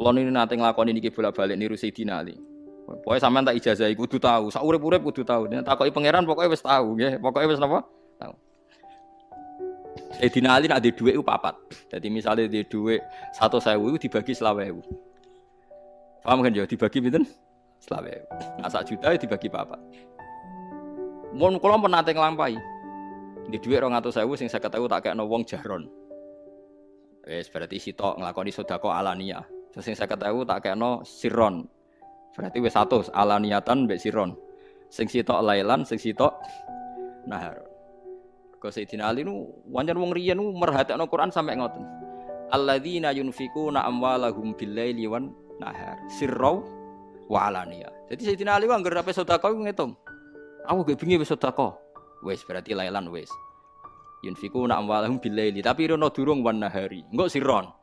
Kalau ini nanti ngelakoni niki bolak-balik niru Sayyidina Ali. Pokoknya sampean tak ijazah kudu tahu, sak urip-urip kudu tahu. Nek takoki pangeran pokoknya wis tahu nggih. Pokoknya wis napa? Tahu. Sayyidina Ali nak di dhuwit ku papat. Jadi misalnya di dhuwit 100.000 itu dibagi 20.000. Paham kan ya dibagi pinten? 20.000. Nah, sak juta itu dibagi papat. Mun kula pun nate nglampahi. Di dhuwit 200.000 sing 50.000 tak kekno wong jaron. Wes berarti sitok nglakoni sedekah alania. Terus sing 50.000 tak kekno siron. Berarti wis 100 alaniatan mbek siron. Sing sitok lailan, sing sitok nahar. Kau Sayyidina Ali nu wajar wong riyen nu merhatekno Quran sampai ngoten. Alladzina yunfikuna amwalahum billaili wan nahar. Sirrau wa alaniya. Jadi Sayyidina Ali wong anggere ape sedekah ngitung. Aku gak bingi wis sedekah. Wis berarti lailan wis. Yunfikuna amwalahum billaili tapi rono durung wan nahari. Engko sirron.